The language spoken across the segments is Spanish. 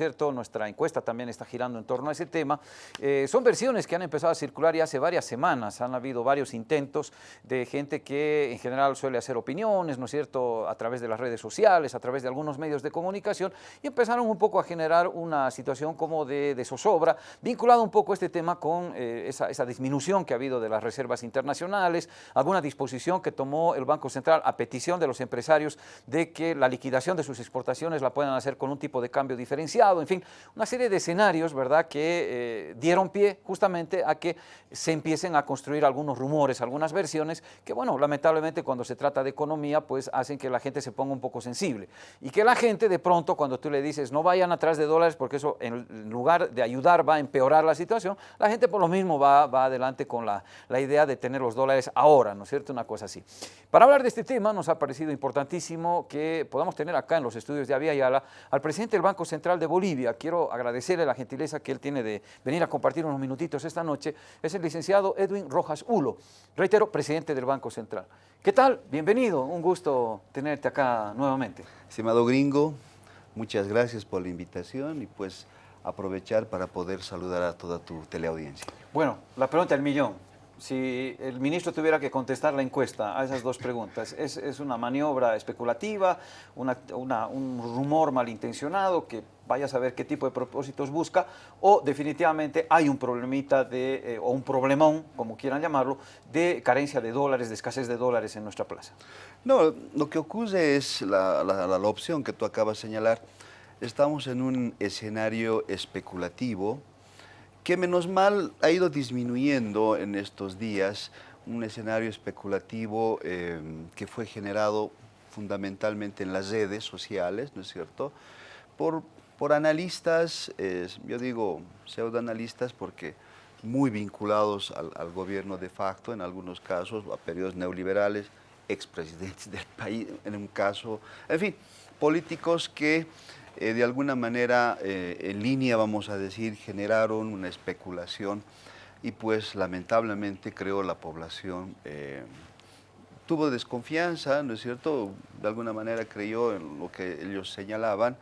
cierto? Nuestra encuesta también está girando en torno a ese tema. Eh, son versiones que han empezado a circular ya hace varias semanas. Han habido varios intentos de gente que en general suele hacer opiniones, ¿no es cierto?, a través de las redes sociales, a través de algunos medios de comunicación, y empezaron un poco a generar una situación como de, de zozobra, vinculado un poco este tema con eh, esa, esa disminución que ha habido de las reservas internacionales, alguna disposición que tomó el Banco Central a petición de los empresarios de que la liquidación de sus exportaciones la puedan hacer con un tipo de cambio diferenciado, en fin, una serie de escenarios, ¿verdad?, que eh, dieron pie justamente a que se empiecen a construir algunos rumores, algunas versiones, que bueno, lamentablemente cuando se trata de economía, pues hacen que la gente se ponga un poco sensible. Y que la gente de pronto, cuando tú le dices, no vayan atrás de dólares, porque eso en lugar de ayudar va a empeorar la situación, la gente por lo mismo va, va adelante con la, la idea de tener los dólares ahora, ¿no es cierto?, una cosa así. Para hablar de este tema, nos ha parecido importantísimo que podamos tener acá en los estudios de Avia Yala al presidente del Banco Central de Bolivia. Quiero agradecerle la gentileza que él tiene de venir a compartir unos minutitos esta noche. Es el licenciado Edwin Rojas Ulo, reitero, presidente del Banco Central. ¿Qué tal? Bienvenido, un gusto tenerte acá nuevamente. Estimado gringo, muchas gracias por la invitación y pues aprovechar para poder saludar a toda tu teleaudiencia. Bueno, la pregunta del millón si el ministro tuviera que contestar la encuesta a esas dos preguntas, ¿es, es una maniobra especulativa, una, una, un rumor malintencionado que vaya a saber qué tipo de propósitos busca, o definitivamente hay un problemita de, eh, o un problemón, como quieran llamarlo, de carencia de dólares, de escasez de dólares en nuestra plaza? No, lo que ocurre es la, opción que tú acabas de señalar. Estamos en un escenario especulativo, que menos mal ha ido disminuyendo en estos días, un escenario especulativo eh, que fue generado fundamentalmente en las redes sociales, ¿no es cierto?, por, por analistas, yo digo pseudoanalistas porque muy vinculados al, al, gobierno de facto en algunos casos, a periodos neoliberales, expresidentes del país en un caso, en fin, políticos que eh, de alguna manera eh, en línea, vamos a decir, generaron una especulación y pues lamentablemente creo la población eh, tuvo desconfianza, ¿no es cierto? De alguna manera creyó en lo que ellos señalaban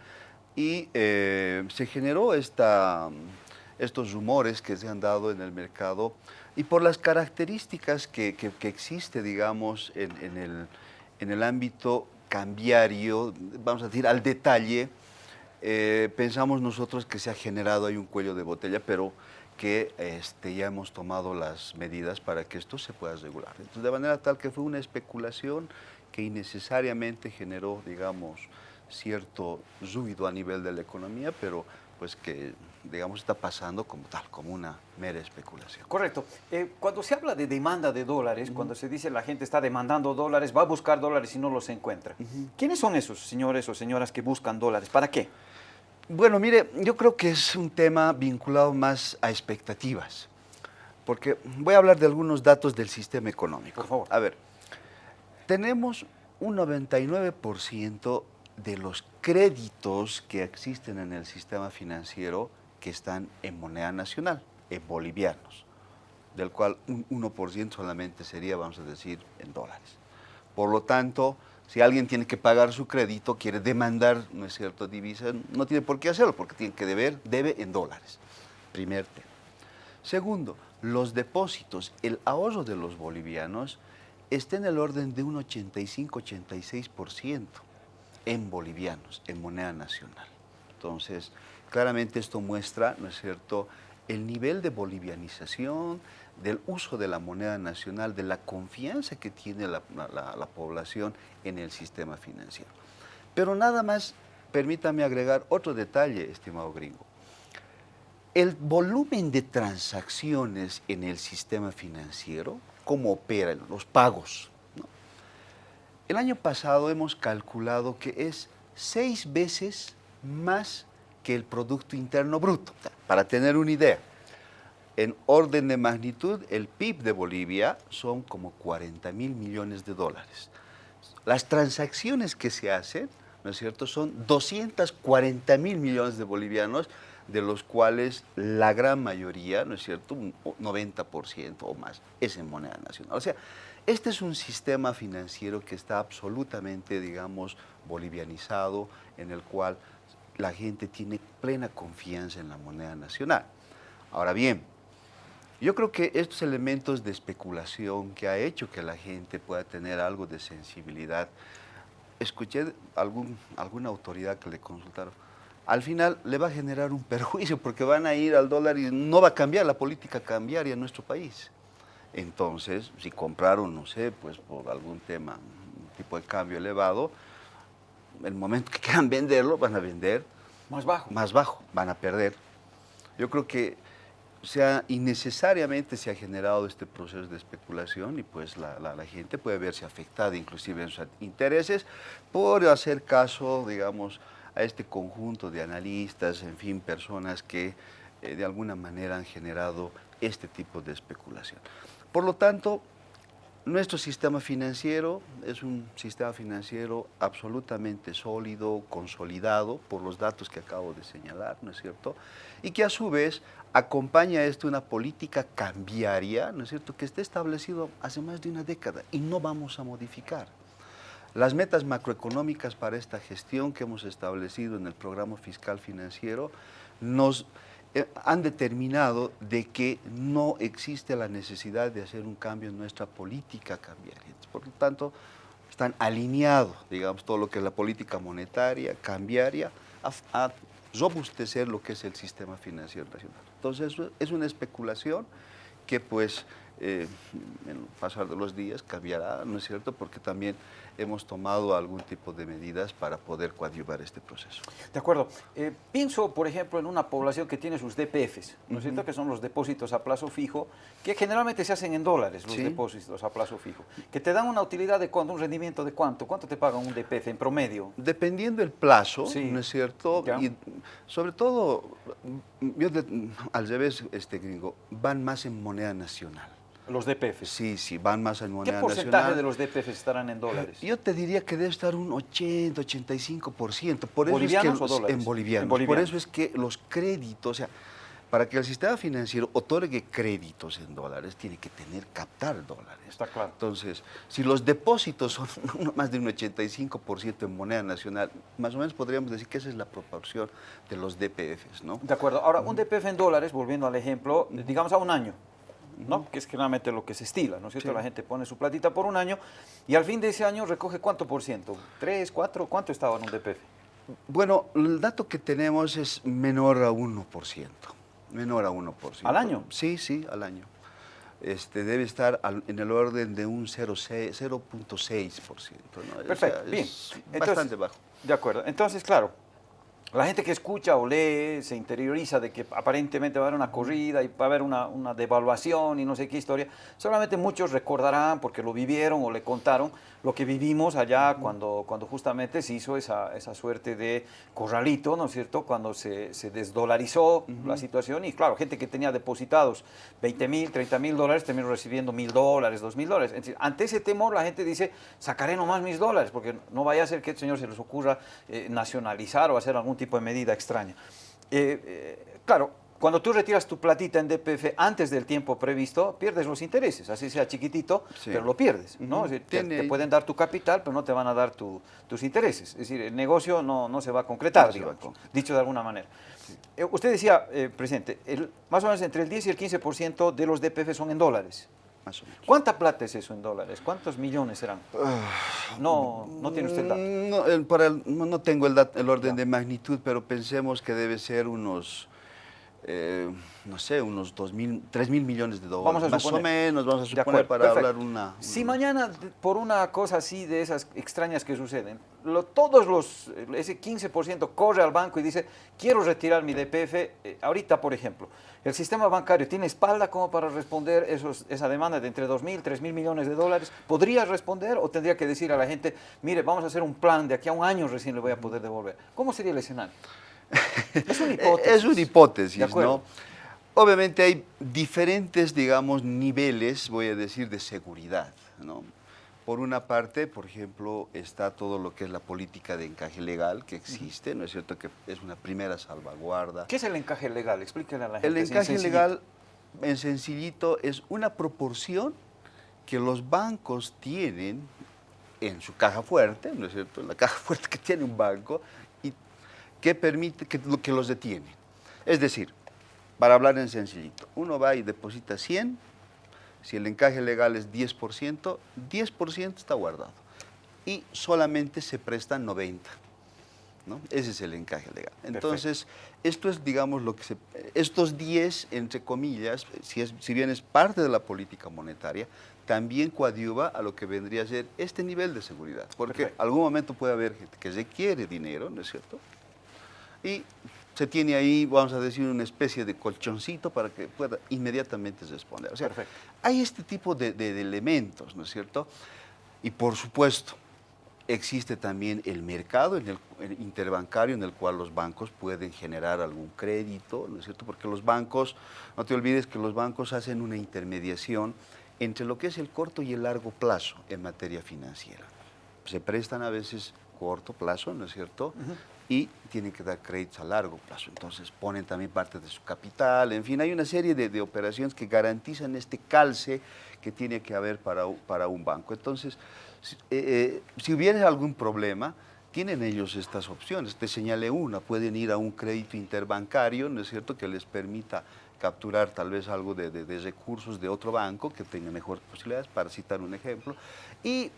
y eh, se generó esta, estos rumores que se han dado en el mercado y por las características que, que, existe, digamos, en, en, el, en el ámbito cambiario, vamos a decir, al detalle, eh, pensamos nosotros que se ha generado ahí un cuello de botella, pero que este, ya hemos tomado las medidas para que esto se pueda regular. Entonces, de manera tal que fue una especulación que innecesariamente generó, digamos, cierto ruido a nivel de la economía, pero pues que, digamos, está pasando como tal, como una mera especulación. Correcto. Eh, cuando se habla de demanda de dólares, uh -huh. cuando se dice la gente está demandando dólares, va a buscar dólares y no los encuentra. Uh -huh. ¿Quiénes son esos señores o señoras que buscan dólares? ¿Para qué? Bueno, mire, yo creo que es un tema vinculado más a expectativas, porque voy a hablar de algunos datos del sistema económico. Por favor. A ver, tenemos un 99% de los créditos que existen en el sistema financiero que están en moneda nacional, en bolivianos, del cual un 1% solamente sería, vamos a decir, en dólares. Por lo tanto, si alguien tiene que pagar su crédito, quiere demandar, ¿no es cierto?, divisa, no tiene por qué hacerlo, porque tiene que deber, debe en dólares. Primer tema. Segundo, los depósitos, el ahorro de los bolivianos está en el orden de un 85-86% en bolivianos, en moneda nacional. Entonces, claramente esto muestra, ¿no es cierto?, el nivel de bolivianización, del uso de la moneda nacional, de la confianza que tiene la, la, la, población en el sistema financiero. Pero nada más, permítame agregar otro detalle, estimado gringo. El volumen de transacciones en el sistema financiero, cómo operan los pagos. El año pasado hemos calculado que es seis veces más que el Producto Interno Bruto, para tener una idea en orden de magnitud, el PIB de Bolivia son como 40 mil millones de dólares. Las transacciones que se hacen, ¿no es cierto?, son 240 mil millones de bolivianos, de los cuales la gran mayoría, ¿no es cierto?, un 90% o más, es en moneda nacional. O sea, este es un sistema financiero que está absolutamente, digamos, bolivianizado, en el cual la gente tiene plena confianza en la moneda nacional. Ahora bien, yo creo que estos elementos de especulación que ha hecho que la gente pueda tener algo de sensibilidad, escuché algún, alguna autoridad que le consultaron, al final le va a generar un perjuicio porque van a ir al dólar y no va a cambiar la política cambiaria en nuestro país. Entonces, si compraron, no sé, pues por algún tema, un tipo de cambio elevado, el momento que quieran venderlo, van a vender más bajo. Más bajo, van a perder. Yo creo que sea, innecesariamente se ha generado este proceso de especulación y pues la, la, gente puede verse afectada inclusive en sus intereses por hacer caso, digamos, a este conjunto de analistas, en fin, personas que eh, de alguna manera han generado este tipo de especulación. Por lo tanto, nuestro sistema financiero es un sistema financiero absolutamente sólido, consolidado por los datos que acabo de señalar, ¿no es cierto? Y que a su vez acompaña esto una política cambiaria, ¿no es cierto?, que está establecido hace más de una década y no vamos a modificar. Las metas macroeconómicas para esta gestión que hemos establecido en el programa fiscal financiero nos han determinado de que no existe la necesidad de hacer un cambio en nuestra política cambiaria. Por lo tanto, están alineados, digamos, todo lo que es la política monetaria, cambiaria, a, a robustecer lo que es el sistema financiero nacional. Entonces, es una especulación que pues eh, en el pasar de los días cambiará, ¿no es cierto? Porque también hemos tomado algún tipo de medidas para poder coadyuvar este proceso. De acuerdo. Eh, pienso, por ejemplo, en una población que tiene sus DPFs, ¿no es cierto? Que son los depósitos a plazo fijo, que generalmente se hacen en dólares, los depósitos a plazo fijo, que te dan una utilidad de cuánto, un rendimiento de cuánto, cuánto te pagan un DPF en promedio. Dependiendo del plazo, ¿no es cierto? Y sobre todo, yo al revés, este gringo, van más en moneda nacional. Los DPF. Sí, sí, van más en moneda nacional. ¿Qué porcentaje de los DPF estarán en dólares? Yo te diría que debe estar un 80, 85%. Por ¿Bolivianos es que, o dólares? En bolivianos. Por eso es que los créditos, o sea, para que el sistema financiero otorgue créditos en dólares, tiene que tener, captar dólares. Está claro. Entonces, si los depósitos son más de un 85% en moneda nacional, más o menos podríamos decir que esa es la proporción de los DPFs, ¿no? De acuerdo. Ahora, un DPF en dólares, volviendo al ejemplo, digamos a un año, ¿no? que es generalmente lo que se estila, ¿no es cierto? La gente pone su platita por un año y al fin de ese año recoge cuánto por ciento, tres, cuatro, ¿cuánto estaba en un DPF? Bueno, el dato que tenemos es menor a 1%, menor a 1%. ¿Al año? Sí, sí, al año. Este, debe estar en el orden de un 0.6%. ¿no? Perfecto, bien. bastante bajo. De acuerdo. Entonces, claro, la gente que escucha o lee se interioriza de que aparentemente va a haber una corrida y va a haber una, una, devaluación y no sé qué historia. Solamente muchos recordarán, porque lo vivieron o le contaron, lo que vivimos allá cuando, cuando justamente se hizo esa, esa suerte de corralito, ¿no es cierto? Cuando se, se desdolarizó la situación y claro, gente que tenía depositados 20 mil, 30 mil dólares terminó recibiendo mil dólares, dos mil dólares. ante ese temor la gente dice, sacaré nomás mis dólares, porque no vaya a ser que el señor se les ocurra eh, nacionalizar o hacer algún tipo de medida extraña. Eh, eh, claro, cuando tú retiras tu platita en DPF antes del tiempo previsto, pierdes los intereses, así sea chiquitito, pero lo pierdes. ¿no? te, pueden dar tu capital, pero no te van a dar tus intereses. Es decir, el negocio no, no se va a concretar, dicho de alguna manera. Eh, usted decía, presidente, el, más o menos entre el 10 y el 15% de los DPF son en dólares. Más o menos. ¿Cuánta plata es eso en dólares? ¿Cuántos millones serán? Ah, no, no tiene usted el dato. No, para no tengo el, el orden de magnitud, pero pensemos que debe ser unos eh, no sé, unos 2 mil, 3 mil millones de dólares. Vamos a suponer. Más o menos, vamos a suponer para hablar una, Si mañana, por una cosa así de esas extrañas que suceden, lo, todos los, ese 15% corre al banco y dice, quiero retirar mi DPF, eh, ahorita, por ejemplo, ¿el sistema bancario tiene espalda como para responder esos, esa demanda de entre 2 mil, 3 mil millones de dólares? ¿Podría responder o tendría que decir a la gente, mire, vamos a hacer un plan, de aquí a un año recién le voy a poder devolver? ¿Cómo sería el escenario? Es una hipótesis. es una hipótesis, ¿no? Obviamente hay diferentes, digamos, niveles, voy a decir, de seguridad, ¿no? Por una parte, por ejemplo, está todo lo que es la política de encaje legal que existe, ¿no es cierto? Que es una primera salvaguarda. ¿Qué es el encaje legal? Explíquenle a la gente. El encaje legal, en sencillito, es una proporción que los bancos tienen en su caja fuerte, ¿no es cierto? La caja fuerte que tiene un banco, que permite, que, que los detiene. Es decir, para hablar en sencillito, uno va y deposita 100, si el encaje legal es 10%, 10% está guardado y solamente se prestan 90. ¿no? Ese es el encaje legal. Entonces, esto es, digamos, lo que se, estos 10, entre comillas, si, es, si bien es parte de la política monetaria, también coadyuva a lo que vendría a ser este nivel de seguridad. Porque algún momento puede haber gente que requiere dinero, ¿no es cierto? Y se tiene ahí, vamos a decir, una especie de colchoncito para que pueda inmediatamente responder. O sea, hay este tipo de, de elementos, ¿no es cierto? Y por supuesto, Existe también el mercado en el, interbancario en el cual los bancos pueden generar algún crédito, ¿no es cierto? Porque los bancos, no te olvides que los bancos hacen una intermediación entre lo que es el corto y el largo plazo en materia financiera. Se prestan a veces corto plazo, ¿no es cierto? Y tienen que dar créditos a largo plazo. Entonces ponen también parte de su capital. En fin, hay una serie de, operaciones que garantizan este calce que tiene que haber para, para un banco. Entonces, si, eh, eh, hubiera algún problema, tienen ellos estas opciones. Te señalé una, pueden ir a un crédito interbancario, ¿no es cierto?, que les permita capturar tal vez algo de, recursos de otro banco que tenga mejores posibilidades, para citar un ejemplo. Y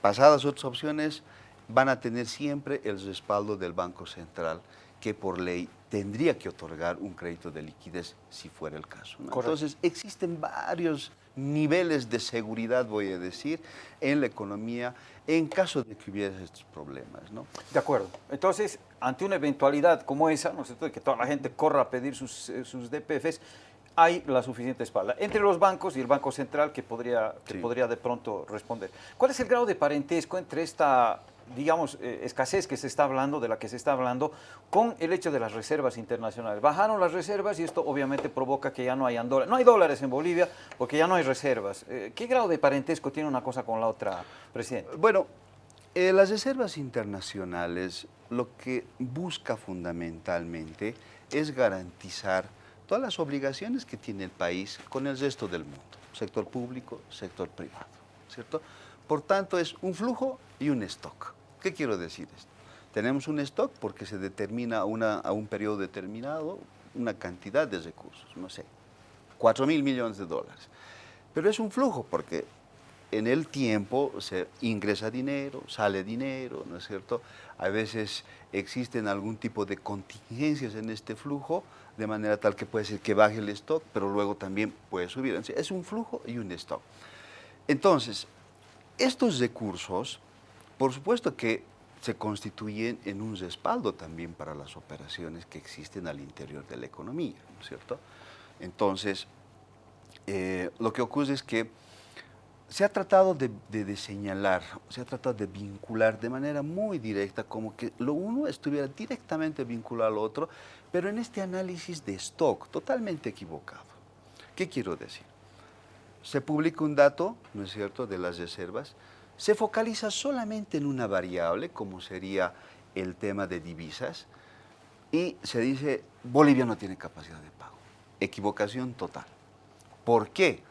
pasadas otras opciones, van a tener siempre el respaldo del Banco Central, que por ley tendría que otorgar un crédito de liquidez si fuera el caso. Entonces, existen varios niveles de seguridad, voy a decir, en la economía en caso de que hubiera estos problemas. ¿no? De acuerdo. Entonces, ante una eventualidad como esa, ¿no es cierto?, de que toda la gente corra a pedir sus, eh, sus DPFs, hay la suficiente espalda entre los bancos y el Banco Central que podría, que podría de pronto responder. ¿Cuál es el grado de parentesco entre esta digamos, eh, escasez que se está hablando, de la que se está hablando, con el hecho de las reservas internacionales. Bajaron las reservas y esto obviamente provoca que ya no hayan dólares. No hay dólares en Bolivia porque ya no hay reservas. Eh, ¿Qué grado de parentesco tiene una cosa con la otra, presidente? Bueno, eh, las reservas internacionales lo que busca fundamentalmente es garantizar todas las obligaciones que tiene el país con el resto del mundo, sector público, sector privado, ¿cierto? Por tanto, es un flujo y un stock. ¿Qué quiero decir esto? Tenemos un stock porque se determina a un periodo determinado una cantidad de recursos, no sé, 4 mil millones de dólares. Pero es un flujo porque en el tiempo se ingresa dinero, sale dinero, ¿no es cierto? A veces existen algún tipo de contingencias en este flujo, de manera tal que puede ser que baje el stock, pero luego también puede subir. Es un flujo y un stock. Entonces, estos recursos, por supuesto que se constituyen en un respaldo también para las operaciones que existen al interior de la economía, ¿no es cierto? Entonces, eh, lo que ocurre es que se ha tratado de, de, señalar, se ha tratado de vincular de manera muy directa, como que lo uno estuviera directamente vinculado al otro, pero en este análisis de stock, totalmente equivocado. ¿Qué quiero decir? Se publica un dato, ¿no es cierto?, de las reservas, se focaliza solamente en una variable, como sería el tema de divisas, y se dice, Bolivia no tiene capacidad de pago. Equivocación total. ¿Por qué?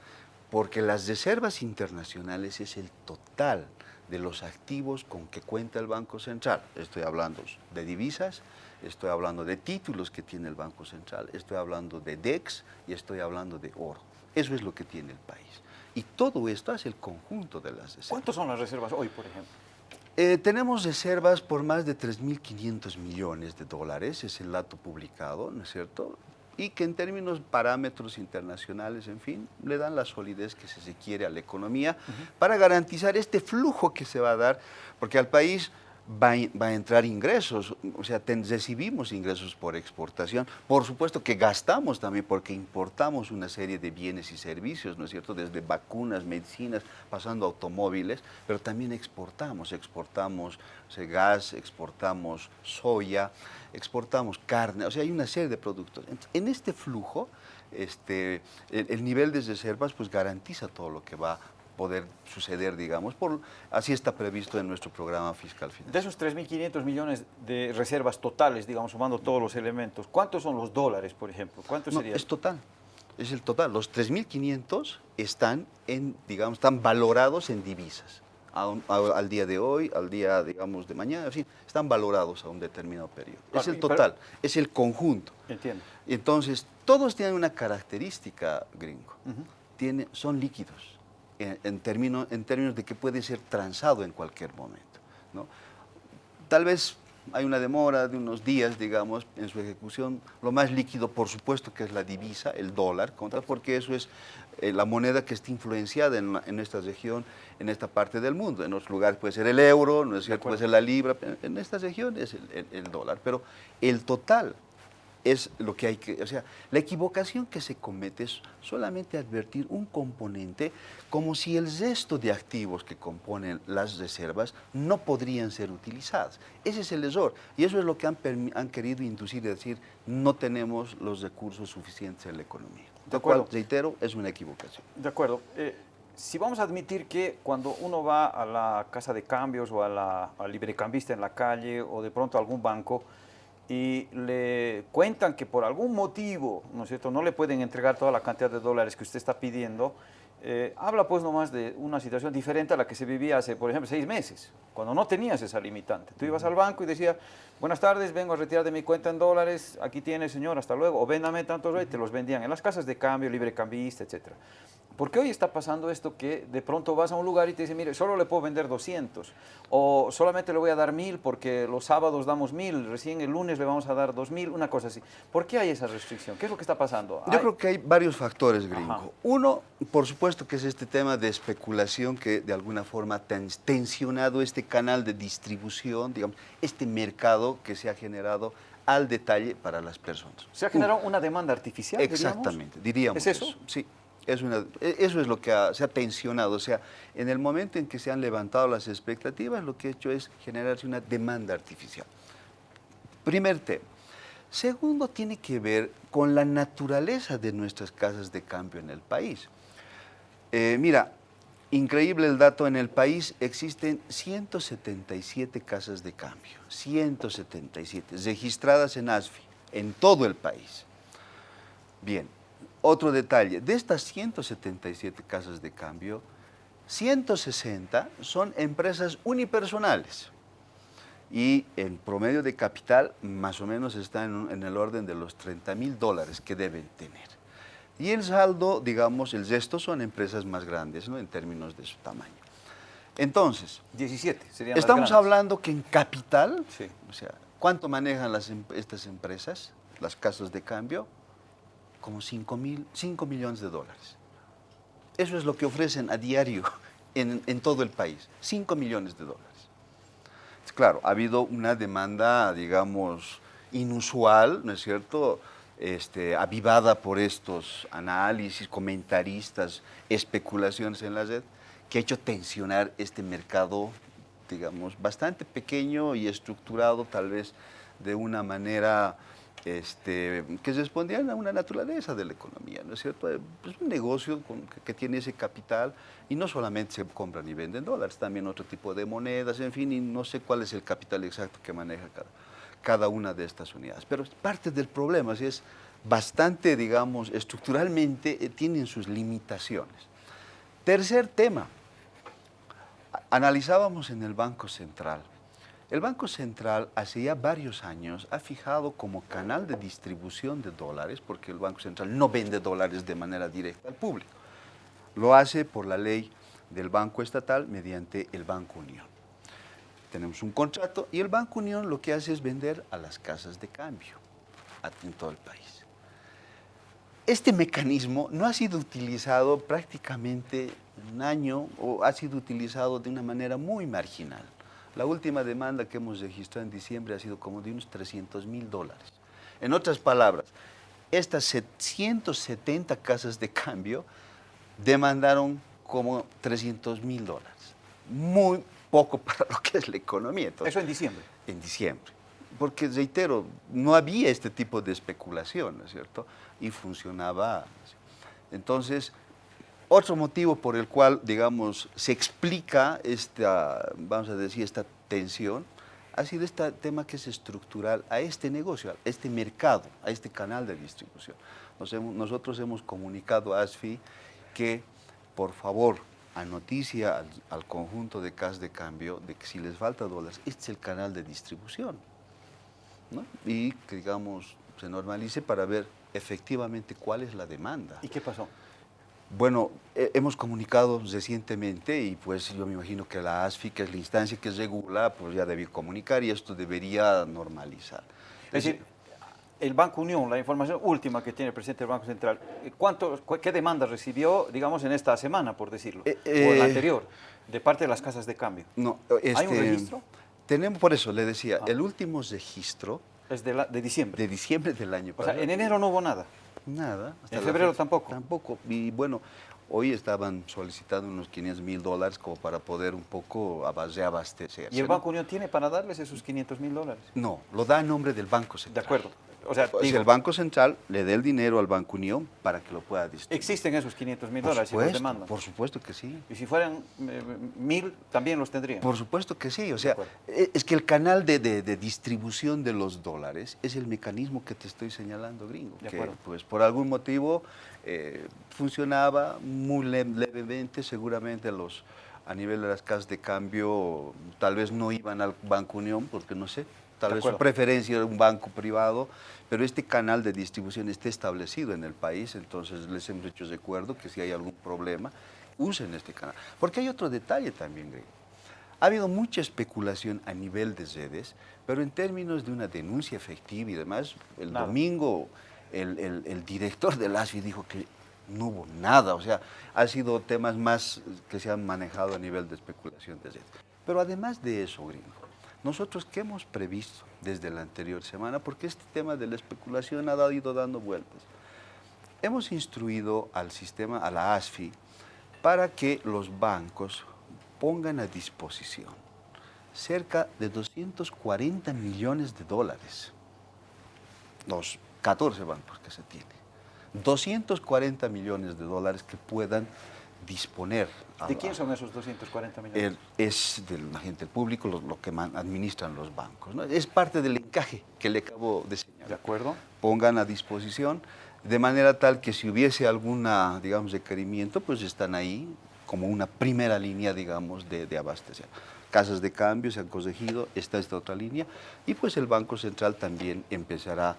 Porque las reservas internacionales es el total de los activos con que cuenta el Banco Central. Estoy hablando de divisas, estoy hablando de títulos que tiene el Banco Central, estoy hablando de DEX y estoy hablando de oro. Eso es lo que tiene el país. Y todo esto es el conjunto de las reservas. ¿Cuántas son las reservas hoy, por ejemplo? Eh, tenemos reservas por más de 3.500 millones de dólares, es el dato publicado, ¿no es cierto? Y que en términos parámetros internacionales, en fin, le dan la solidez que se requiere a la economía para garantizar este flujo que se va a dar, porque al país va, a entrar ingresos, o sea, recibimos ingresos por exportación. Por supuesto que gastamos también porque importamos una serie de bienes y servicios, ¿no es cierto? Desde vacunas, medicinas, pasando automóviles, pero también exportamos, exportamos gas, exportamos soya, exportamos carne, o sea, hay una serie de productos. En este flujo, este, el, el nivel de reservas pues garantiza todo lo que va poder suceder, digamos, por, así está previsto en nuestro programa fiscal De esos 3.500 millones de reservas totales, digamos, sumando todos los elementos, ¿cuántos son los dólares, por ejemplo? ¿Cuántos no, Es total, es el total. Los 3.500 están, en, digamos, están valorados en divisas. al día de hoy, al día, digamos, de mañana, en están valorados a un determinado periodo. es el total, es el conjunto. Entiendo. Entonces, todos tienen una característica, gringo. son líquidos, en, términos, en términos de que puede ser transado en cualquier momento. ¿no? Tal vez hay una demora de unos días, digamos, en su ejecución. Lo más líquido, por supuesto, que es la divisa, el dólar, porque eso es eh, la moneda que está influenciada en, esta región, en esta parte del mundo. En otros lugares puede ser el euro, no es cierto, puede ser la libra, en esta región es el dólar. Pero el total es lo que hay que, o sea, la equivocación que se comete es solamente advertir un componente como si el resto de activos que componen las reservas no podrían ser utilizadas. Ese es el error y eso es lo que han, han querido inducir y decir no tenemos los recursos suficientes en la economía. De acuerdo. reitero, es una equivocación. De acuerdo. Eh, si vamos a admitir que cuando uno va a la casa de cambios o a la, al librecambista en la calle o de pronto a algún banco, y le cuentan que por algún motivo, ¿no es cierto?, no le pueden entregar toda la cantidad de dólares que usted está pidiendo, eh, habla pues nomás de una situación diferente a la que se vivía hace, por ejemplo, seis meses, cuando no tenías esa limitante. Tú ibas al banco y decías, buenas tardes, vengo a retirar de mi cuenta en dólares, aquí tiene señor, hasta luego, o véndame tantos y te los vendían en las casas de cambio, libre cambista, etcétera. Porque hoy está pasando esto que de pronto vas a un lugar y te dicen, mire, solo le puedo vender 200 o solamente le voy a dar 1000 porque los sábados damos 1000, recién el lunes le vamos a dar 2000, una cosa así. ¿Por qué hay esa restricción? ¿Qué es lo que está pasando? Yo creo que hay varios factores, gringo. Uno, por supuesto que es este tema de especulación que de alguna forma ha tensionado este canal de distribución, digamos, este mercado que se ha generado al detalle para las personas. ¿Se ha generado una demanda artificial? Exactamente, diríamos. ¿Es eso? Sí. una, e, eso es lo que se ha tensionado. O sea, en el momento en que se han levantado las expectativas, lo que ha hecho es generarse una demanda artificial. Primer tema. Segundo, tiene que ver con la naturaleza de nuestras casas de cambio en el país. Eh, mira, increíble el dato, en el país existen 177 casas de cambio, 177, registradas en ASFI, en todo el país. Bien, otro detalle, de estas 177 casas de cambio, 160 son empresas unipersonales y el promedio de capital más o menos está en, el orden de los 30 mil dólares que deben tener. Y el saldo, digamos, el resto son empresas más grandes ¿no? en términos de su tamaño. Entonces, 17 serían Estamos hablando que en capital, o sea, ¿cuánto manejan las, em, estas empresas, las casas de cambio? como 5, mil, 5 millones de dólares. Eso es lo que ofrecen a diario en, en todo el país, 5 millones de dólares. Claro, ha habido una demanda, digamos, inusual, ¿no es cierto?, este, avivada por estos análisis, comentaristas, especulaciones en la red, que ha hecho tensionar este mercado, digamos, bastante pequeño y estructurado tal vez de una manera este, que respondían a una naturaleza de la economía, ¿no es cierto? Es pues, un negocio que, tiene ese capital y no solamente se compran y venden dólares, también otro tipo de monedas, en fin, y no sé cuál es el capital exacto que maneja cada, cada una de estas unidades. Pero parte del problema es bastante, digamos, estructuralmente eh, tienen sus limitaciones. Tercer tema, analizábamos en el Banco Central el Banco Central hace ya varios años ha fijado como canal de distribución de dólares, porque el Banco Central no vende dólares de manera directa al público. Lo hace por la ley del Banco Estatal mediante el Banco Unión. Tenemos un contrato y el Banco Unión lo que hace es vender a las casas de cambio en todo el país. Este mecanismo no ha sido utilizado prácticamente un año o ha sido utilizado de una manera muy marginal. La última demanda que hemos registrado en diciembre ha sido como de unos 300 mil dólares. En otras palabras, estas 170 casas de cambio demandaron como 300 mil dólares. Muy poco para lo que es la economía. ¿Eso en diciembre? En diciembre. Porque, reitero, no había este tipo de especulación, ¿no es cierto? Y funcionaba. Entonces, otro motivo por el cual, digamos, se explica esta, vamos a decir, esta tensión, ha sido este tema que es estructural a este negocio, a este mercado, a este canal de distribución. nosotros hemos comunicado a ASFI que, por favor, a noticia al, al conjunto de casas de cambio de que si les falta dólares, este es el canal de distribución. ¿no? Y que, digamos, se normalice para ver efectivamente cuál es la demanda. ¿Y qué pasó? Bueno, he- hemos comunicado recientemente y pues yo me imagino que la ASFI, que es la instancia que regula, pues ya debió comunicar y esto debería normalizar. Es decir, el Banco Unión, la información última que tiene el presidente del Banco Central, eh, ¿cuánto, cu- ¿qué demandas recibió, digamos, en esta semana, por decirlo? Eh, o en la eh, anterior, de parte de las casas de cambio. No, ¿Hay un este, registro? Tenemos, por eso le decía, Ah. el último registro Es de, la- de diciembre. de diciembre del año o sea, pasado. en enero no hubo nada. Nada. hasta ¿En febrero fecha. tampoco? Tampoco. Y bueno, hoy estaban solicitando unos 500 mil dólares como para poder un poco aba- reabastecerse. ¿Y el. Banco Unión tiene para darles esos 500 mil dólares? No, lo da a nombre del Banco De Central. acuerdo. O sea, digo, el Banco Central le dé el dinero al Banco Unión para que lo pueda distribuir. existen esos 500 mil dólares y los demandan. por supuesto que sí. Y si fueran eh, mil, también los tendrían. Por supuesto que sí, o sea, acuerdo. e- es que el canal de, de- de distribución de los dólares es el mecanismo que te estoy señalando, gringo, De que acuerdo. pues por algún motivo eh, funcionaba muy le- levemente, seguramente los a nivel de las casas de cambio tal vez no iban al Banco Unión, porque no sé, tal vez su preferencia era un banco privado, pero este canal de distribución está establecido en el país, entonces les hemos hecho recuerdo que si hay algún problema, usen este canal. Porque hay otro detalle también, gringo. Ha habido mucha especulación a nivel de redes, pero en términos de una denuncia efectiva y demás, el domingo el, el- el director del ASFI dijo que no hubo nada, o sea, ha sido temas más que se han manejado a nivel de especulación de redes. Pero además de eso, gringo, nosotros qué hemos previsto desde la anterior semana, porque este tema de la especulación ha ido dando vueltas. Hemos instruido al sistema, a la ASFI, para que los bancos pongan a disposición cerca de 240 millones de dólares. Los 14 bancos que se tienen. 240 millones de dólares que puedan disponer. a ¿De la- quién son esos 240 millones? el- es del agente público lo, lo que man- administran los bancos. ¿no? Es parte del encaje que le acabo de ¿De señalar. acuerdo? Pongan a disposición de manera tal que si hubiese alguna, digamos, requerimiento, pues están ahí como una primera línea, digamos, de, de abastecer. Casas de cambio se han corregido, está esta otra línea, y pues el Banco Central también empezará,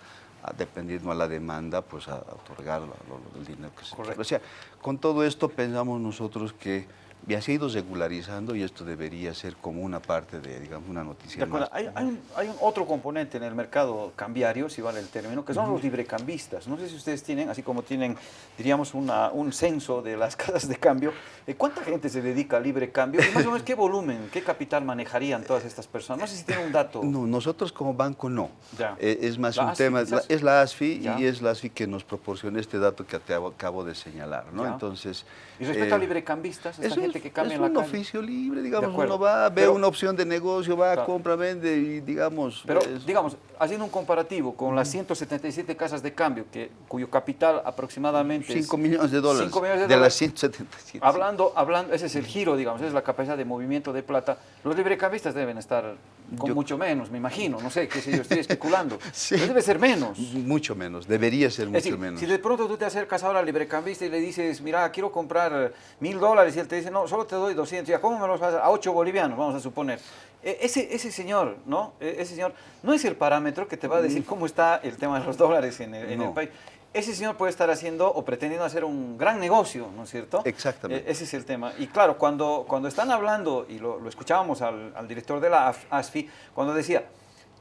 dependiendo a la demanda, pues a, otorgar lo- lo- el dinero que se Correcto. O sea, con todo esto pensamos nosotros que ya se ha ido regularizando y esto debería ser como una parte de, digamos, una noticia más. Hay, hay un, hay un otro componente en el mercado cambiario, si vale el término, que son los librecambistas. No sé si ustedes tienen, así como tienen, diríamos, una, un censo de las casas de cambio, eh, ¿cuánta gente se dedica al libre cambio? Y más o menos, ¿qué volumen, qué capital manejarían todas estas personas? No sé si tienen un dato. No, nosotros como banco no. Ya. Eh, es más ¿La un ASFI tema, la- es la ASFI Ya. y es la ASFI que nos proporciona este dato que te acabo, acabo de señalar, ¿no? Ya. Entonces... Y respecto a eh, librecambistas, esta eso gente es, que cambia es en la un calle. oficio libre, digamos, uno va, ve Pero- una opción de negocio, va, Claro. compra, vende y digamos... Pero, es- digamos, haciendo un comparativo con las 177 casas de cambio, que, cuyo capital aproximadamente es 5 millones de dólares. 5 millones de de dólares. las 177. Hablando, hablando, ese es el giro, digamos, esa es la capacidad de movimiento de plata. Los librecambistas deben estar con Yo- mucho menos, me imagino, no sé, qué sé yo, estoy especulando. Sí. Pero debe ser menos. Mucho menos, debería ser mucho decir, menos. si de pronto tú te acercas ahora al librecambista y le dices, mira, quiero comprar mil dólares, y él te dice, no, solo te doy 200, ya, ¿cómo me los vas a? A 8 bolivianos, vamos a suponer. E- Ese, ese señor, ¿no? E- Ese señor no es el parámetro que te va a decir cómo está el tema de los dólares en el, en el No. país. Ese señor puede estar haciendo o pretendiendo hacer un gran negocio, ¿no es cierto? Exactamente. E- ese es el tema. Y claro, cuando, cuando están hablando, y lo, lo escuchábamos al, al director de la ASFI, cuando decía,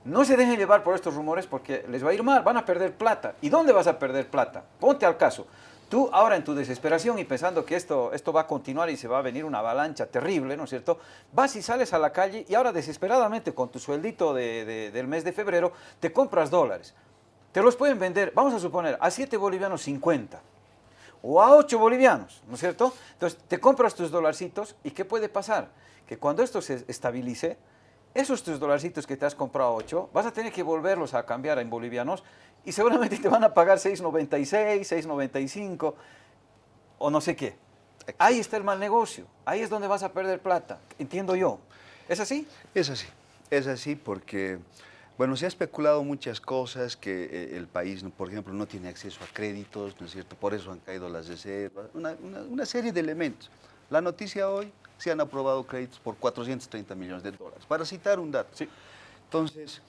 no se dejen llevar por estos rumores porque les va a ir mal, van a perder plata. ¿Y dónde vas a perder plata? Ponte al caso. Tú ahora en tu desesperación y pensando que esto, esto va a continuar y se va a venir una avalancha terrible, ¿no es cierto? Vas y sales a la calle y ahora desesperadamente con tu sueldito de- de- del mes de febrero te compras dólares. Te los pueden vender, vamos a suponer, a 7 bolivianos 50 o a 8 bolivianos, ¿no es cierto? Entonces te compras tus dolarcitos y ¿qué puede pasar? Que cuando esto se estabilice, esos tus dolarcitos que te has comprado a 8, vas a tener que volverlos a cambiar en bolivianos y seguramente te van a pagar 6.96, 6.95 o no sé qué. Ahí está el mal negocio, ahí es donde vas a perder plata, entiendo yo. ¿Es así? Es así, es así porque, bueno, se ha especulado muchas cosas, que eh, el país, por ejemplo, no tiene acceso a créditos, ¿no es cierto? Por eso han caído las reservas, una, una- una serie de elementos. La noticia hoy, se han aprobado créditos por 430 millones de dólares, para citar un dato. Sí. Entonces,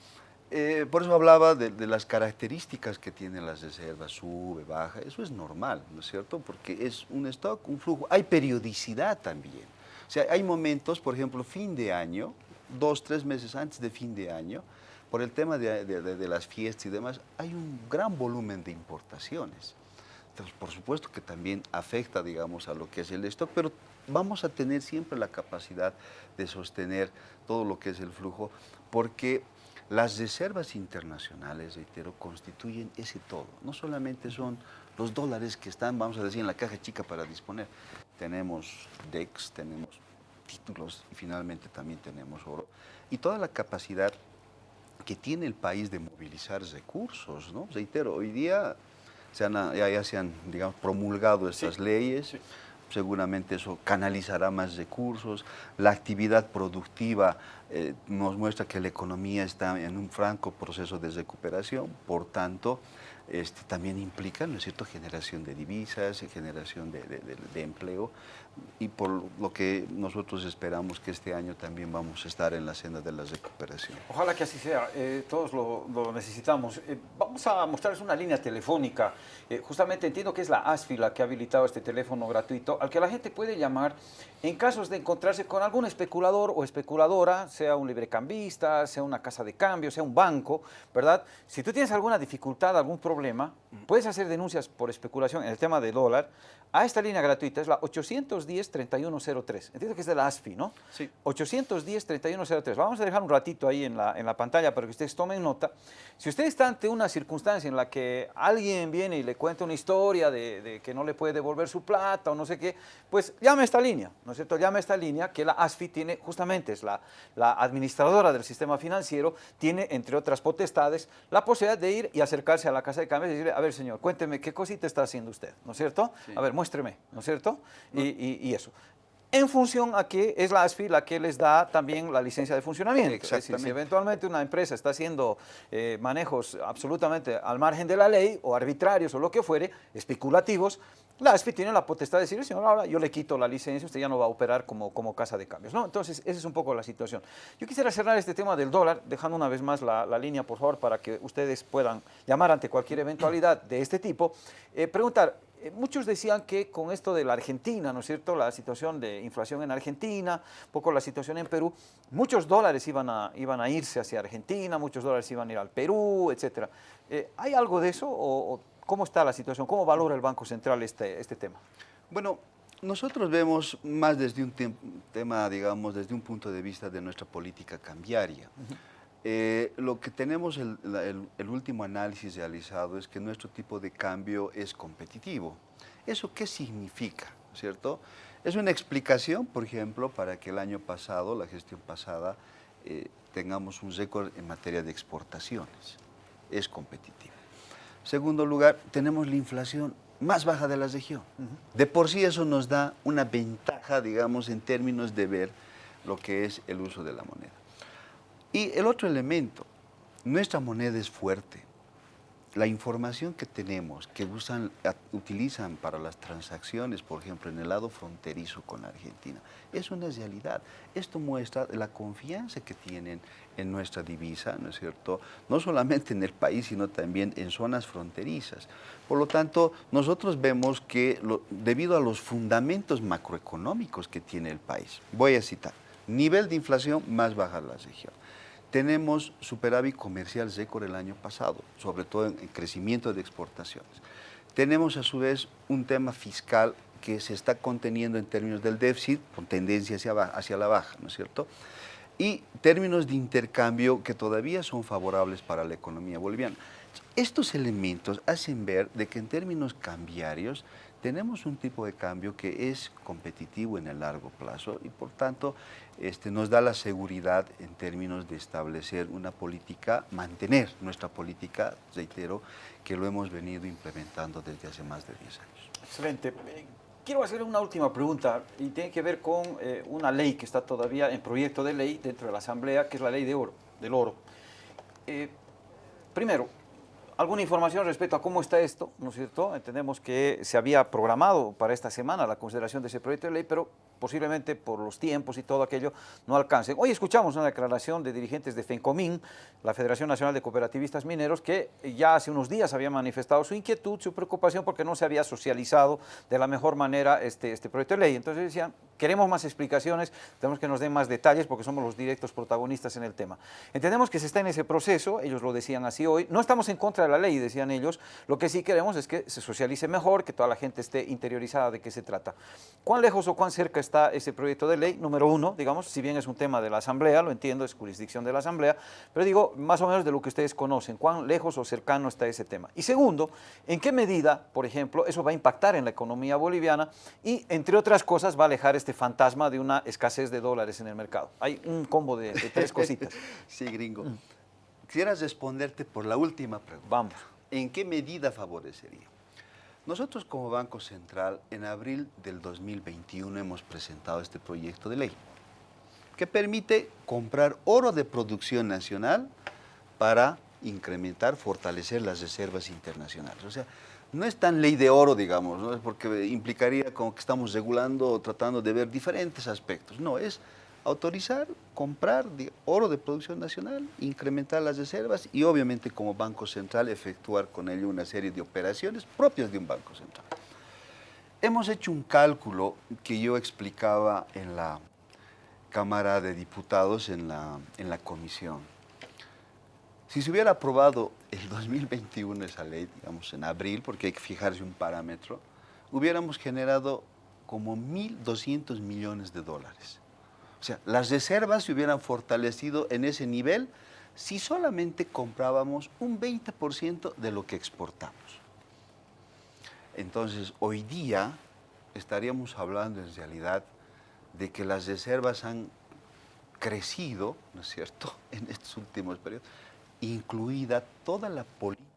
eh, por eso hablaba de, de, las características que tienen las reservas, sube, baja, eso es normal, ¿no es cierto? Porque es un stock, un flujo, hay periodicidad también. O sea, hay momentos, por ejemplo, fin de año, dos, tres meses antes de fin de año, por el tema de, de, de, las fiestas y demás, hay un gran volumen de importaciones. Entonces, por supuesto que también afecta, digamos, a lo que es el stock, pero vamos a tener siempre la capacidad de sostener todo lo que es el flujo, porque las reservas internacionales, reitero, constituyen ese todo. No solamente son los dólares que están, vamos a decir, en la caja chica para disponer. Tenemos DEX, tenemos títulos y finalmente también tenemos oro. Y toda la capacidad que tiene el país de movilizar recursos, ¿no? Reitero, hoy día se han, ya, ya, se han, digamos, promulgado estas sí, leyes, sí. Seguramente eso canalizará más recursos, la actividad productiva eh, nos muestra que la economía está en un franco proceso de recuperación, por tanto, este, también implica, ¿no es cierto?, generación de divisas, generación de, de, de, de, empleo, y por lo que nosotros esperamos que este año también vamos a estar en la senda de la recuperación. Ojalá que así sea, eh, todos lo, lo necesitamos. Eh, vamos a mostrarles una línea telefónica, eh, justamente entiendo que es la ASFI la que ha habilitado este teléfono gratuito, al que la gente puede llamar en casos de encontrarse con algún especulador o especuladora, sea un librecambista, sea una casa de cambio, sea un banco, ¿verdad? Si tú tienes alguna dificultad, algún problema, puedes hacer denuncias por especulación en el tema de dólar a esta línea gratuita, es la 810-3103. Entiendo que es de la ASFI, ¿no? Sí. 810-3103. Vamos a dejar un ratito ahí en la, en la pantalla para que ustedes tomen nota. Si usted está ante una circunstancia en la que alguien viene y le cuenta una historia de, de que no le puede devolver su plata o no sé qué, pues llame a esta línea, ¿no es cierto? Llame a esta línea que la ASFI tiene, justamente es la, la administradora del sistema financiero, tiene, entre otras potestades, la posibilidad de ir y acercarse a la casa de cambios y decirle, a ver, señor, cuénteme qué cosita está haciendo usted, ¿no es cierto? Sí. A ver, muéstreme, ¿no es cierto? No. Y, y, y, eso. En función a que es la ASFI la que les da también la licencia de funcionamiento. Es decir, si eventualmente una empresa está haciendo eh, manejos absolutamente al margen de la ley o arbitrarios o lo que fuere, especulativos, la ASFI tiene la potestad de decir, señor, ahora yo le quito la licencia, usted ya no va a operar como, como casa de cambios. ¿no? Entonces, esa es un poco la situación. Yo quisiera cerrar este tema del dólar, dejando una vez más la, la línea, por favor, para que ustedes puedan llamar ante cualquier eventualidad de este tipo. Eh, preguntar, eh, muchos decían que con esto de la Argentina, ¿no es cierto?, la situación de inflación en Argentina, un poco la situación en Perú, muchos dólares iban a, iban a irse hacia Argentina, muchos dólares iban a ir al Perú, etcétera. Eh, ¿Hay algo de eso o, o ¿Cómo está la situación? ¿Cómo valora el Banco Central este, este tema? Bueno, nosotros vemos más desde un te tema, digamos, desde un punto de vista de nuestra política cambiaria. Uh -huh. Eh, lo que tenemos, el, el, el, último análisis realizado es que nuestro tipo de cambio es competitivo. ¿Eso qué significa? ¿Cierto? Es una explicación, por ejemplo, para que el año pasado, la gestión pasada, eh, tengamos un récord en materia de exportaciones. Es competitivo. Segundo lugar, tenemos la inflación más baja de la región. Uh -huh. De por sí eso nos da una ventaja, digamos, en términos de ver lo que es el uso de la moneda. Y el otro elemento, nuestra moneda es fuerte. La información que tenemos, que usan, utilizan para las transacciones, por ejemplo, en el lado fronterizo con Argentina, es una realidad. Esto muestra la confianza que tienen en nuestra divisa, ¿no es cierto? No solamente en el país, sino también en zonas fronterizas. Por lo tanto, nosotros vemos que debido a los fundamentos macroeconómicos que tiene el país, voy a citar, nivel de inflación más baja en la región tenemos superávit comercial récord el año pasado, sobre todo en, crecimiento de exportaciones. Tenemos a su vez un tema fiscal que se está conteniendo en términos del déficit, con tendencia hacia, hacia la baja, ¿no es cierto? Y términos de intercambio que todavía son favorables para la economía boliviana. Estos elementos hacen ver de que en términos cambiarios tenemos un tipo de cambio que es competitivo en el largo plazo y por tanto este, nos da la seguridad en términos de establecer una política, mantener nuestra política, reitero, que lo hemos venido implementando desde hace más de 10 años. Excelente. Quiero hacer una última pregunta y tiene que ver con eh, una ley que está todavía en proyecto de ley dentro de la Asamblea, que es la ley de oro, del oro. Eh, primero, alguna información respecto a cómo está esto, ¿no es cierto? Entendemos que se había programado para esta semana la consideración de ese proyecto de ley, pero posiblemente por los tiempos y todo aquello no alcancen. Hoy escuchamos una declaración de dirigentes de FENCOMIN, la Federación Nacional de Cooperativistas Mineros, que ya hace unos días había manifestado su inquietud, su preocupación porque no se había socializado de la mejor manera este, este proyecto de ley. Entonces decían, queremos más explicaciones, tenemos que nos den más detalles porque somos los directos protagonistas en el tema. Entendemos que se está en ese proceso, ellos lo decían así hoy, no estamos en contra de la ley, decían ellos, lo que sí queremos es que se socialice mejor, que toda la gente esté interiorizada de qué se trata. ¿Cuán lejos o cuán cerca está ese proyecto de ley? Número uno, digamos, si bien es un tema de la Asamblea, lo entiendo, es jurisdicción de la Asamblea, pero digo, más o menos de lo que ustedes conocen, cuán lejos o cercano está ese tema. Y segundo, ¿en qué medida, por ejemplo, eso va a impactar en la economía boliviana y, entre otras cosas, va a alejar este fantasma de una escasez de dólares en el mercado? Hay un combo de, tres cositas. sí, gringo. Quisiera responderte por la última pregunta. Vamos. ¿En qué medida favorecería? Nosotros como Banco Central en abril del 2021 hemos presentado este proyecto de ley que permite comprar oro de producción nacional para incrementar, fortalecer las reservas internacionales. O sea, no es tan ley de oro, digamos, porque implicaría como que estamos regulando o tratando de ver diferentes aspectos. No, es autorizar, comprar oro de producción nacional, incrementar las reservas y obviamente como Banco Central efectuar con ello una serie de operaciones propias de un Banco Central. Hemos hecho un cálculo que yo explicaba en la Cámara de Diputados en la, en la comisión. Si se hubiera aprobado el 2021 esa ley, digamos en abril, porque hay que fijarse un parámetro, hubiéramos generado como 1.200 millones de dólares. O sea, las reservas se hubieran fortalecido en ese nivel si solamente comprábamos un 20% de lo que exportamos. Entonces, hoy día estaríamos hablando en realidad de que las reservas han crecido, ¿no es cierto?, en estos últimos periodos, incluida toda la política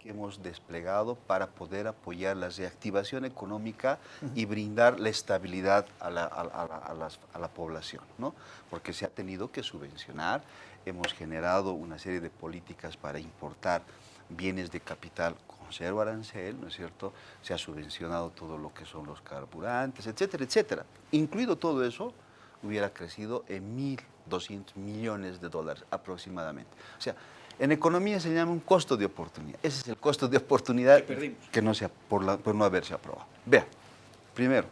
que hemos desplegado para poder apoyar la reactivación económica y brindar la estabilidad a la, población, ¿no? Porque se ha tenido que subvencionar, hemos generado una serie de políticas para importar bienes de capital con cero arancel, ¿no es cierto? Se ha subvencionado todo lo que son los carburantes, etcétera, etcétera. Incluido todo eso, hubiera crecido en 1.200 millones de dólares aproximadamente. O sea, en economía se llama un costo de oportunidad. Ese es el costo de oportunidad que, no sea por, por no haberse aprobado. Vea, primero,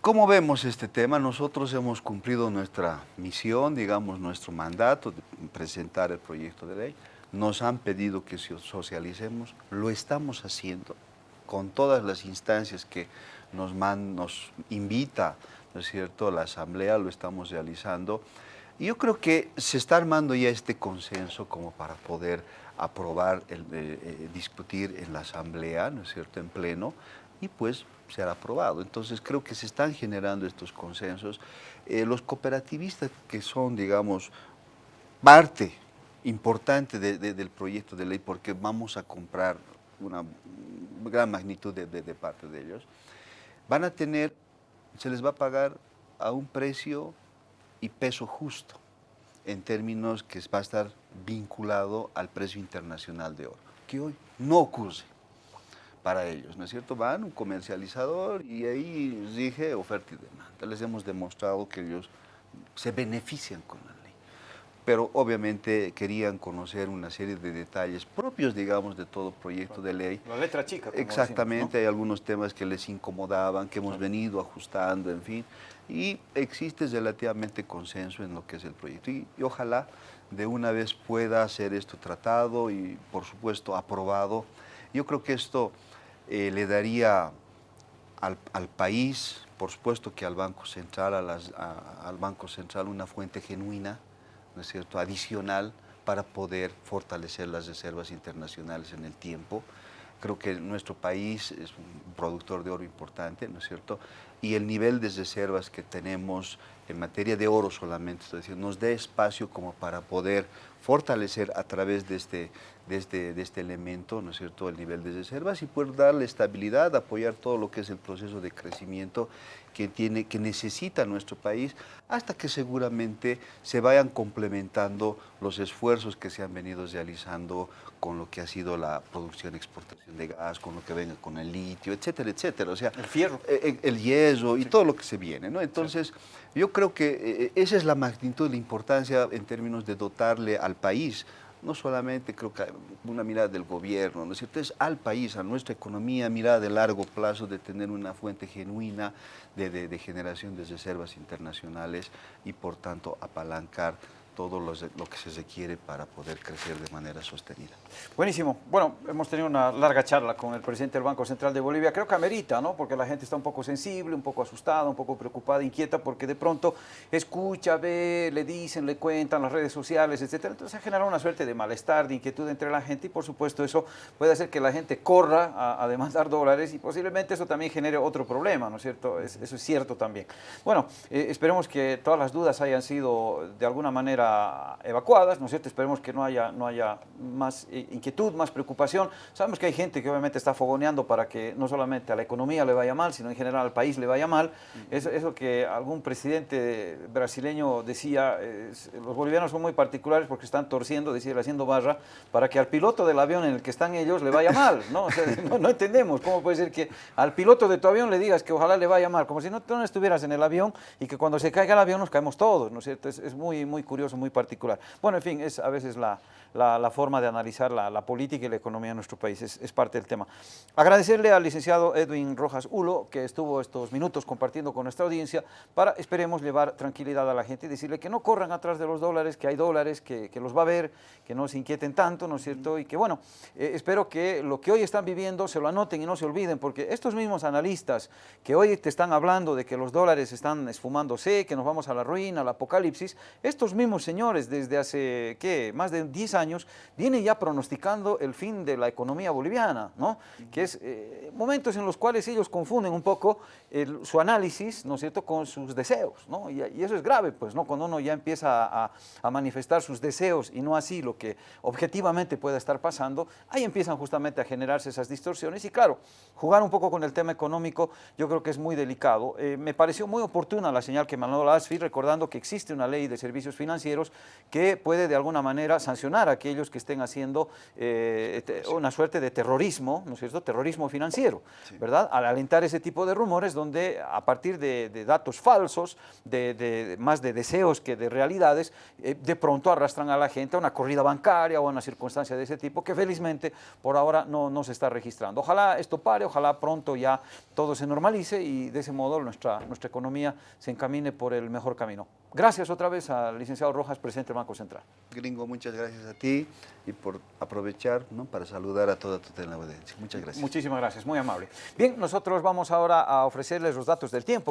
¿cómo vemos este tema? Nosotros hemos cumplido nuestra misión, digamos, nuestro mandato de presentar el proyecto de ley. Nos han pedido que socialicemos, lo estamos haciendo con todas las instancias que nos, nos invita, ¿no es cierto?, la Asamblea, lo estamos realizando. Yo creo que se está armando ya este consenso como para poder aprobar, el, eh, eh, discutir en la asamblea, ¿no es cierto?, en pleno, y pues será aprobado. Entonces creo que se están generando estos consensos. Eh, los cooperativistas que son, digamos, parte importante del proyecto de ley, porque vamos a comprar una gran magnitud de, de parte de ellos, van a tener, se les va a pagar a un precio y peso justo en términos que va a estar vinculado al precio internacional de oro, que hoy no ocurre para ellos, ¿no es cierto? Van un comercializador y ahí rige oferta y demanda. Les hemos demostrado que ellos se benefician con la ley, pero obviamente querían conocer una serie de detalles propios, digamos, de todo proyecto de ley. La letra chica. Exactamente, hay algunos temas que les incomodaban, que hemos venido ajustando, en fin y existe relativamente consenso en lo que es el proyecto. Y, ojalá de una vez pueda ser esto tratado y, por supuesto, aprobado. Yo creo que esto eh, le daría al, país, por supuesto que al Banco Central, al Banco Central una fuente genuina, ¿no es cierto?, adicional para poder fortalecer las reservas internacionales en el tiempo. Creo que nuestro país es un productor de oro importante, ¿no es cierto? Y el nivel de reservas que tenemos en materia de oro solamente, es decir, nos dé espacio como para poder fortalecer a través de este de este, de este elemento, ¿no es cierto?, el nivel de reservas y poder darle estabilidad, apoyar todo lo que es el proceso de crecimiento que, tiene, que necesita nuestro país, hasta que seguramente se vayan complementando los esfuerzos que se han venido realizando con lo que ha sido la producción y exportación de gas, con lo que venga con el litio, etcétera, etcétera. O sea, el fierro. El, eh, el hierro y todo lo que se viene, ¿no? Entonces, yo creo que eh, esa es la magnitud, la importancia en términos de dotarle al país no solamente creo que una mirada del gobierno, ¿no es al país, a nuestra economía, mirada de largo plazo, de tener una fuente genuina de generación de reservas internacionales y por tanto apalancar todo lo que se requiere para poder crecer de manera sostenida. Buenísimo. Bueno, hemos tenido una larga charla con el presidente del Banco Central de Bolivia. Creo que amerita, ¿no? Porque la gente está un poco sensible, un poco asustada, un poco preocupada, inquieta, porque de pronto escucha, ve, le dicen, le cuentan las redes sociales, etcétera. Entonces ha generado una suerte de malestar, de inquietud entre la gente y por supuesto eso puede hacer que la gente corra a, demandar dólares y posiblemente eso también genere otro problema, ¿no es cierto? Es, eso es cierto también. Bueno, eh, esperemos que todas las dudas hayan sido de alguna manera evacuadas, ¿no es cierto? Esperemos que no haya, no haya más inquietud, más preocupación. Sabemos que hay gente que obviamente está fogoneando para que no solamente a la economía le vaya mal, sino en general al país le vaya mal. Eso, eso que algún presidente brasileño decía, los bolivianos son muy particulares porque están torciendo, decir, haciendo barra, para que al piloto del avión en el que están ellos le vaya mal, ¿no? O sea, no, no, entendemos cómo puede ser que al piloto de tu avión le digas que ojalá le vaya mal, como si no, tú no estuvieras en el avión y que cuando se caiga el avión nos caemos todos, ¿no es cierto? Es, es muy, muy curioso, muy particular. Bueno, en fin, es a veces la, la, la forma de analizar la, la, política y la economía de nuestro país, es, es, parte del tema. Agradecerle al licenciado Edwin Rojas Ulo, que estuvo estos minutos compartiendo con nuestra audiencia, para, esperemos, llevar tranquilidad a la gente y decirle que no corran atrás de los dólares, que hay dólares, que, que los va a ver, que no se inquieten tanto, ¿no es cierto? Y que, bueno, eh, espero que lo que hoy están viviendo se lo anoten y no se olviden, porque estos mismos analistas que hoy te están hablando de que los dólares están esfumándose, que nos vamos a la ruina, al apocalipsis, estos mismos señores desde hace, ¿qué?, más de 10 años, vienen ya pronosticando el fin de la economía boliviana, ¿no? Que es eh, momentos en los cuales ellos confunden un poco su análisis, ¿no es cierto?, con sus deseos, ¿no? Y, eso es grave, pues, ¿no? Cuando uno ya empieza a, a, manifestar sus deseos y no así lo que objetivamente pueda estar pasando, ahí empiezan justamente a generarse esas distorsiones y claro, jugar un poco con el tema económico yo creo que es muy delicado. Eh, me pareció muy oportuna la señal que mandó la ASFI recordando que existe una ley de servicios financieros que puede de alguna manera sancionar a aquellos que estén haciendo eh, una suerte de terrorismo, ¿no es cierto?, terrorismo financiero, sí. ¿verdad? Al alentar ese tipo de rumores donde a partir de, de datos falsos, de, de, más de deseos que de realidades, eh, de pronto arrastran a la gente a una corrida bancaria o a una circunstancia de ese tipo que felizmente por ahora no, no se está registrando. Ojalá esto pare, ojalá pronto ya todo se normalice y de ese modo nuestra, nuestra economía se encamine por el mejor camino. Gracias otra vez al licenciado Rojas, presidente del Banco Central. Gringo, muchas gracias a ti y por aprovechar ¿no? para saludar a toda tu teleaudiencia. Muchas gracias. Muchísimas gracias, muy amable. Bien, nosotros vamos ahora a ofrecerles los datos del tiempo.